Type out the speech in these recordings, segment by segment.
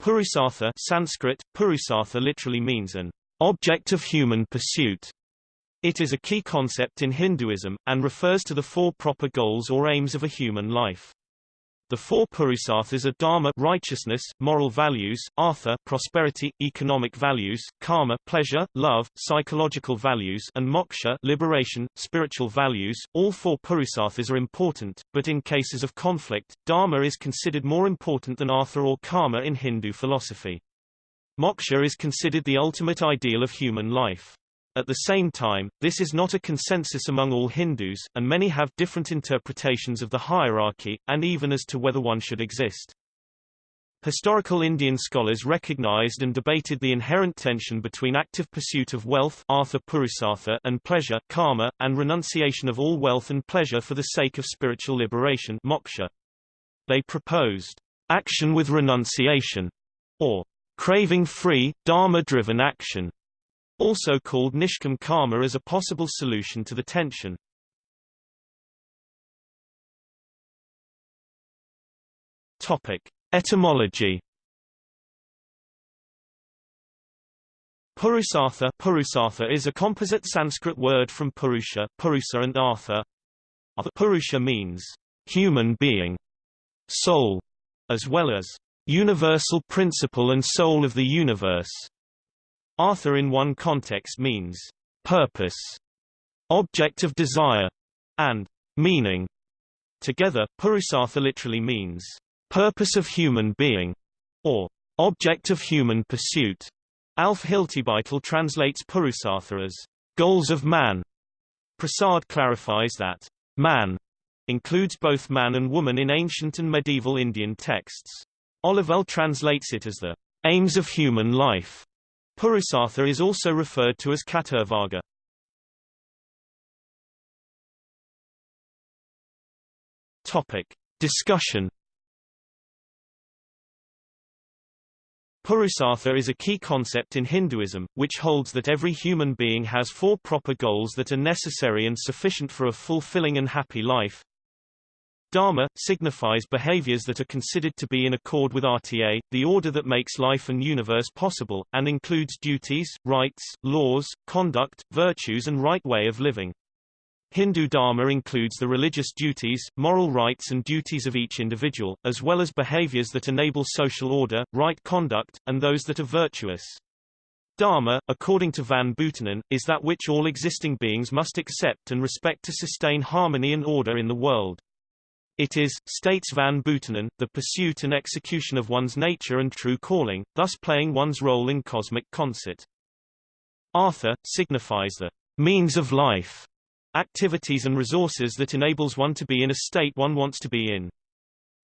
Purusartha Sanskrit, Purusartha literally means an object of human pursuit. It is a key concept in Hinduism, and refers to the four proper goals or aims of a human life. The four Purusarthas are dharma righteousness, moral values, artha prosperity, economic values, kama pleasure, love, psychological values and moksha liberation, spiritual values. All four Purusarthas are important, but in cases of conflict, dharma is considered more important than artha or kama in Hindu philosophy. Moksha is considered the ultimate ideal of human life. At the same time, this is not a consensus among all Hindus, and many have different interpretations of the hierarchy, and even as to whether one should exist. Historical Indian scholars recognized and debated the inherent tension between active pursuit of wealth artha purusartha and pleasure kama, and renunciation of all wealth and pleasure for the sake of spiritual liberation moksha. They proposed action with renunciation, or craving free, dharma-driven action also called Nishkam karma as a possible solution to the tension. Topic. Etymology Purusartha Purusartha is a composite Sanskrit word from Purusha, Purusa and Artha. Purusha means human being, soul, as well as universal principle and soul of the universe. Artha in one context means purpose, object of desire, and meaning. Together, Purusartha literally means purpose of human being, or object of human pursuit. Alf Hiltebeitel translates Purusartha as goals of man. Prasad clarifies that man includes both man and woman in ancient and medieval Indian texts. Olivelle translates it as the aims of human life. Purusartha is also referred to as Chaturvarga. Topic. Discussion Purusartha is a key concept in Hinduism, which holds that every human being has four proper goals that are necessary and sufficient for a fulfilling and happy life. Dharma, signifies behaviors that are considered to be in accord with RTA, the order that makes life and universe possible, and includes duties, rights, laws, conduct, virtues and right way of living. Hindu Dharma includes the religious duties, moral rights and duties of each individual, as well as behaviors that enable social order, right conduct, and those that are virtuous. Dharma, according to Van Buitenen, is that which all existing beings must accept and respect to sustain harmony and order in the world. It is, states Van Buitenen, the pursuit and execution of one's nature and true calling, thus playing one's role in cosmic concert. Artha, signifies the means of life, activities and resources that enables one to be in a state one wants to be in.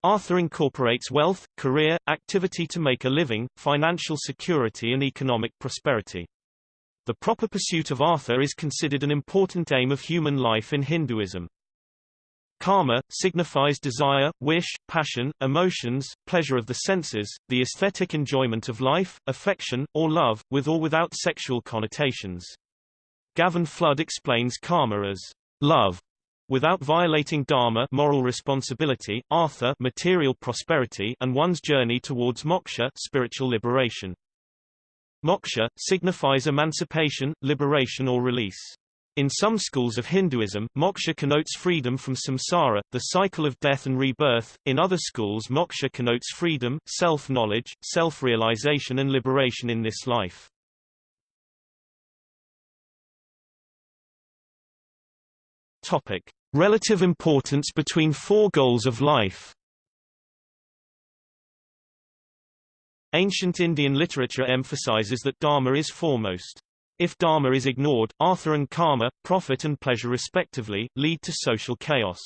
Artha incorporates wealth, career, activity to make a living, financial security and economic prosperity. The proper pursuit of Artha is considered an important aim of human life in Hinduism. Kama, signifies desire, wish, passion, emotions, pleasure of the senses, the aesthetic enjoyment of life, affection, or love, with or without sexual connotations. Gavin Flood explains kama as love, without violating dharma moral responsibility, artha material prosperity and one's journey towards moksha spiritual liberation. Moksha, signifies emancipation, liberation or release. In some schools of Hinduism, moksha connotes freedom from samsara, the cycle of death and rebirth. In other schools moksha connotes freedom, self-knowledge, self-realization and liberation in this life. Topic: Relative importance between four goals of life. Ancient Indian literature emphasizes that dharma is foremost. If dharma is ignored, artha and kama, profit and pleasure respectively, lead to social chaos.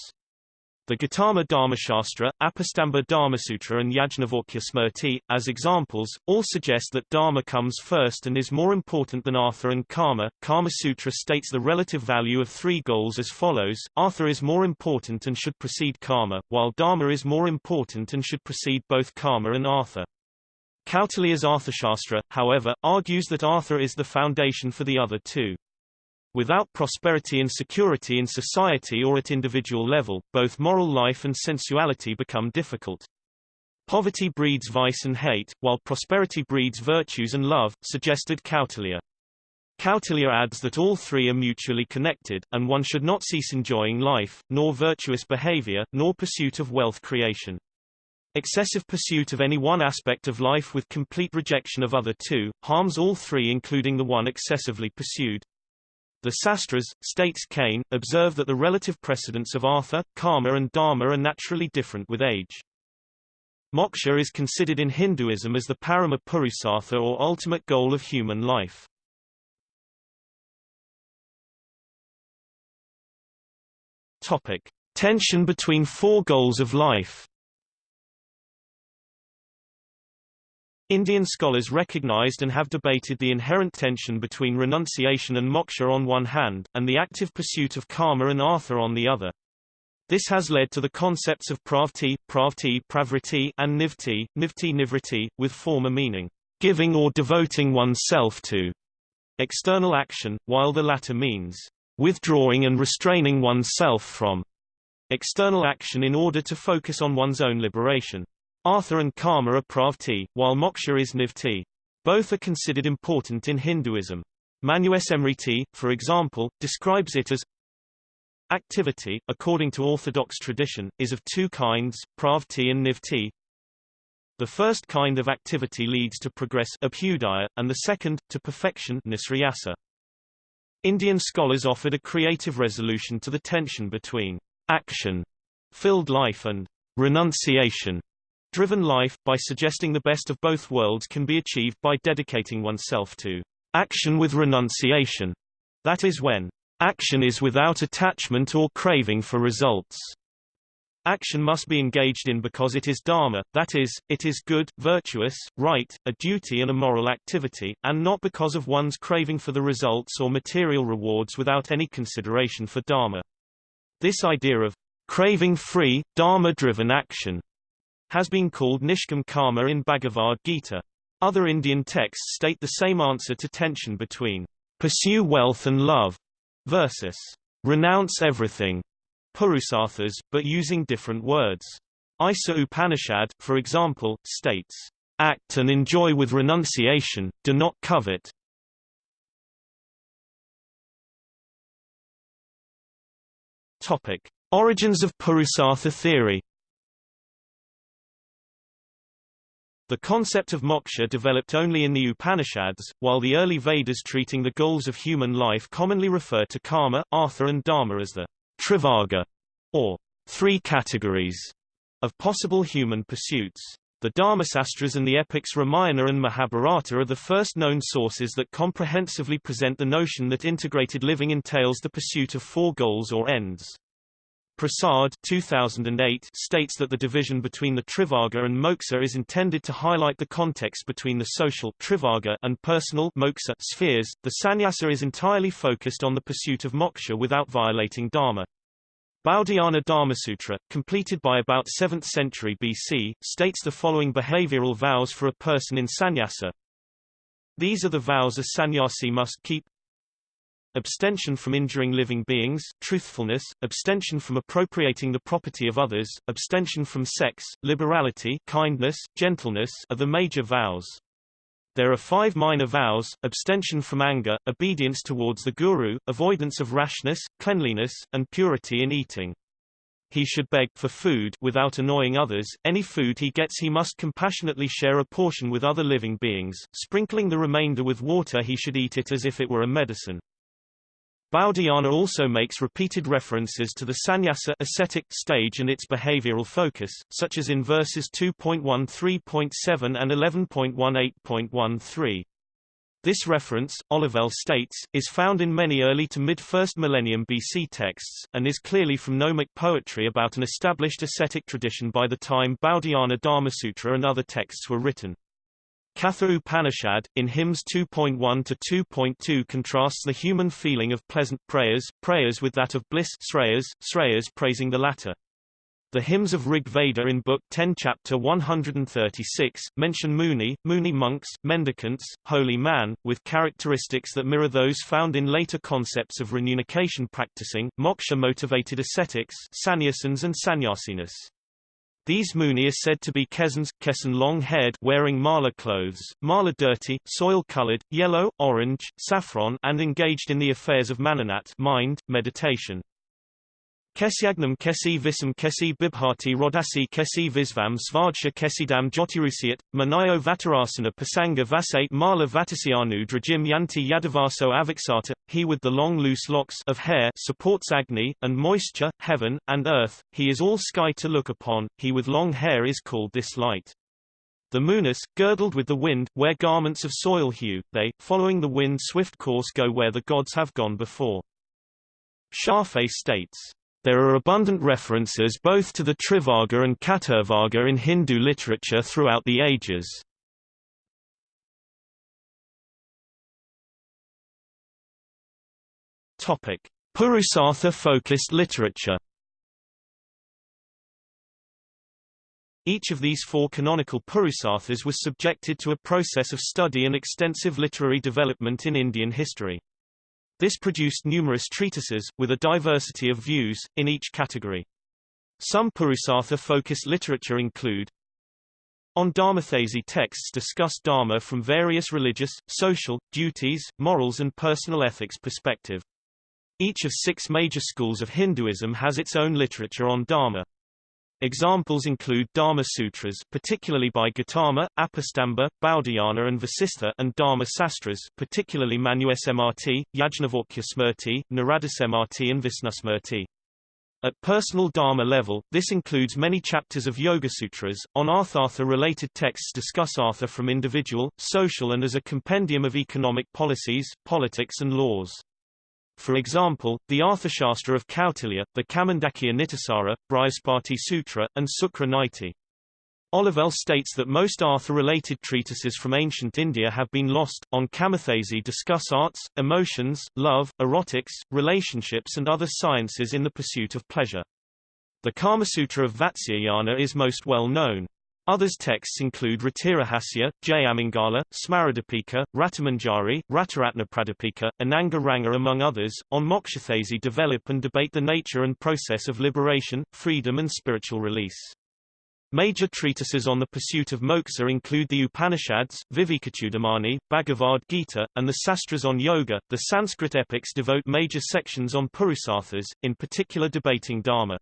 The Gautama Dharmashastra, Apastamba Dharmasutra and Yajnavalkya Smriti, as examples, all suggest that dharma comes first and is more important than artha and kama. Kama Sutra states the relative value of three goals as follows, artha is more important and should precede kama, while dharma is more important and should precede both kama and artha. Kautilya's Arthashastra, however, argues that Artha is the foundation for the other two. Without prosperity and security in society or at individual level, both moral life and sensuality become difficult. Poverty breeds vice and hate, while prosperity breeds virtues and love, suggested Kautilya. Kautilya adds that all three are mutually connected, and one should not cease enjoying life, nor virtuous behavior, nor pursuit of wealth creation. Excessive pursuit of any one aspect of life with complete rejection of other two, harms all three including the one excessively pursued. The Sastras, states Kane, observe that the relative precedence of artha, kama and dharma are naturally different with age. Moksha is considered in Hinduism as the parama purusartha or ultimate goal of human life. Topic: Tension between four goals of life. Indian scholars recognized and have debated the inherent tension between renunciation and moksha on one hand, and the active pursuit of kama and artha on the other. This has led to the concepts of pravti, pravti, pravriti, and nivti, nivti nivriti, with former meaning, giving or devoting oneself to external action, while the latter means withdrawing and restraining oneself from external action in order to focus on one's own liberation. Artha and kama are pravti, while moksha is nivti. Both are considered important in Hinduism. Manusmriti, for example, describes it as Activity, according to Orthodox tradition, is of two kinds, pravti and nivti. The first kind of activity leads to progress abhyudaya, and the second, to perfection nisriyasa. Indian scholars offered a creative resolution to the tension between action-filled life and renunciation-driven life, by suggesting the best of both worlds can be achieved by dedicating oneself to action with renunciation. That is when Action is without attachment or craving for results. Action must be engaged in because it is dharma, that is, it is good, virtuous, right, a duty and a moral activity, and not because of one's craving for the results or material rewards without any consideration for dharma. This idea of craving-free, dharma-driven action has been called nishkam karma in Bhagavad Gita. Other Indian texts state the same answer to tension between pursue wealth and love versus renounce everything, purusarthas, but using different words. Isa Upanishad, for example, states, act and enjoy with renunciation, do not covet. Topic. Origins of Purusartha theory The concept of moksha developed only in the Upanishads, while the early Vedas treating the goals of human life commonly refer to kama, artha and dharma as the trivarga, or three categories, of possible human pursuits. The Dharmasastras and the epics Ramayana and Mahabharata are the first known sources that comprehensively present the notion that integrated living entails the pursuit of four goals or ends. Prasad 2008 states that the division between the Trivarga and Moksha is intended to highlight the context between the social Trivarga and personal Moksha spheres. The sannyasa is entirely focused on the pursuit of moksha without violating dharma. Baudhayana Dharmasutra, completed by about 7th century BC, states the following behavioral vows for a person in sannyasa. These are the vows a sannyasi must keep abstention from injuring living beings, truthfulness, abstention from appropriating the property of others, abstention from sex, liberality, kindness, gentleness are the major vows. There are five minor vows, abstention from anger, obedience towards the guru, avoidance of rashness, cleanliness, and purity in eating. He should beg for food without annoying others. Any food he gets he must compassionately share a portion with other living beings, sprinkling the remainder with water he should eat it as if it were a medicine. Baudhayana also makes repeated references to the sannyasa ascetic stage and its behavioral focus, such as in verses 2.13.7 and 11.18.13. This reference, Olivelle states, is found in many early to mid-1st millennium BC texts, and is clearly from gnomic poetry about an established ascetic tradition by the time Baudhayana Dharmasutra and other texts were written. Katha Upanishad, in hymns 2.1 to 2.2 contrasts the human feeling of pleasant preyas, preyas with that of bliss sreyas, sreyas praising the latter. The hymns of Rig Veda in Book 10 Chapter 136, mention Muni, Muni monks, mendicants, holy man, with characteristics that mirror those found in later concepts of renunciation practicing, moksha-motivated ascetics sannyasins and sannyasinis. These muni are said to be kesans, kesan long-haired, wearing mala clothes, mala dirty, soil-colored, yellow, orange, saffron, and engaged in the affairs of mananat, mind, meditation. Kesyagnam kesi visam kesi bibhati rodasi kesi visvam svadshya kesidam jotirusiat, manayo vatarasana pasanga vasate mala vatasianu drajim yanti yadavaso aviksata, he with the long loose locks of hair supports Agni, and moisture, heaven, and earth, he is all sky to look upon, he with long hair is called this light. The Munis, girdled with the wind, wear garments of soil hue, they, following the wind's swift course go where the gods have gone before. Shafe states, there are abundant references both to the Trivarga and Chaturvarga in Hindu literature throughout the ages. Topic: Purusartha-focused literature. Each of these four canonical Purusarthas was subjected to a process of study and extensive literary development in Indian history. This produced numerous treatises, with a diversity of views, in each category. Some Purusartha-focused literature include On Dharmathesi texts discuss Dharma from various religious, social, duties, morals and personal ethics perspective. Each of six major schools of Hinduism has its own literature on Dharma. Examples include Dharma Sutras particularly by Gautama, Apastamba, Baudhayana and Vasistha and Dharma Sastras particularly Manusmrti, Yajnavalkya Smrti, Naradasmrti and Visnusmrti. At personal Dharma level, this includes many chapters of Yoga Sutras. On Arthartha-related texts discuss Artha from individual, social and as a compendium of economic policies, politics and laws. For example, the Arthashastra of Kautilya, the Kamandakya Nitisara, Brihaspati Sutra, and Sukra Niti. Olivelle states that most Artha-related treatises from ancient India have been lost. On Kamathesi discuss arts, emotions, love, erotics, relationships and other sciences in the pursuit of pleasure. The Kamasutra of Vatsyayana is most well known. Others texts include Ratirahasya, Jayamangala, Smaradipika, Ratamanjari, Rataratnapradipika, Ananga Ranga among others. On Mokshathesi develop and debate the nature and process of liberation, freedom and spiritual release. Major treatises on the pursuit of moksha include the Upanishads, Vivekachudamani, Bhagavad Gita, and the Sastras on yoga. The Sanskrit epics devote major sections on Purusarthas, in particular debating Dharma.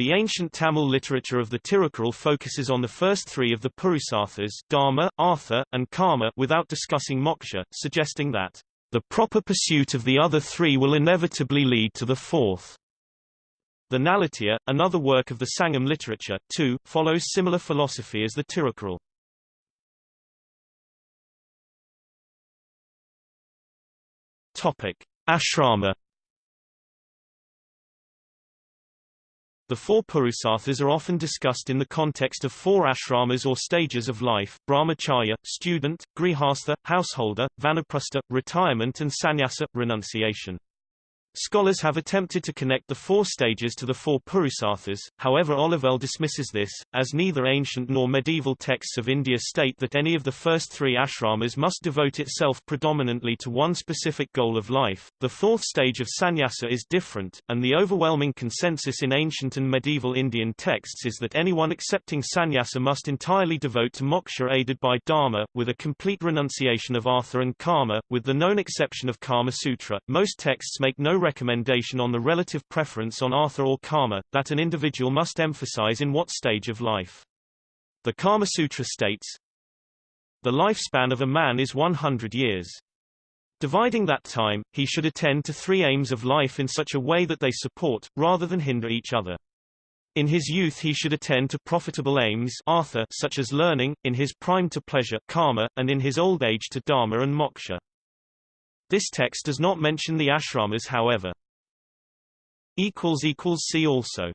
The ancient Tamil literature of the Tirukkural focuses on the first three of the Purusarthas Dharma, Artha, and Kama without discussing moksha, suggesting that the proper pursuit of the other three will inevitably lead to the fourth. The Nalatya, another work of the Sangam literature, too, follows similar philosophy as the Tirukkural. Topic: Ashrama The four Purusarthas are often discussed in the context of four ashramas or stages of life, brahmacharya, student, grihastha, householder, vanaprastha, retirement and sannyasa, renunciation. Scholars have attempted to connect the four stages to the four Purusarthas, however Olivelle dismisses this, as neither ancient nor medieval texts of India state that any of the first three ashramas must devote itself predominantly to one specific goal of life. The fourth stage of sannyasa is different, and the overwhelming consensus in ancient and medieval Indian texts is that anyone accepting sannyasa must entirely devote to moksha aided by dharma, with a complete renunciation of artha and kama, with the known exception of Kama Sutra. Most texts make no recommendation on the relative preference on artha or kama, that an individual must emphasize in what stage of life. The Kama Sutra states, The lifespan of a man is 100 years. Dividing that time, he should attend to three aims of life in such a way that they support, rather than hinder each other. In his youth he should attend to profitable aims artha, such as learning, in his prime to pleasure kama, and in his old age to dharma and moksha. This text does not mention the ashramas however. See also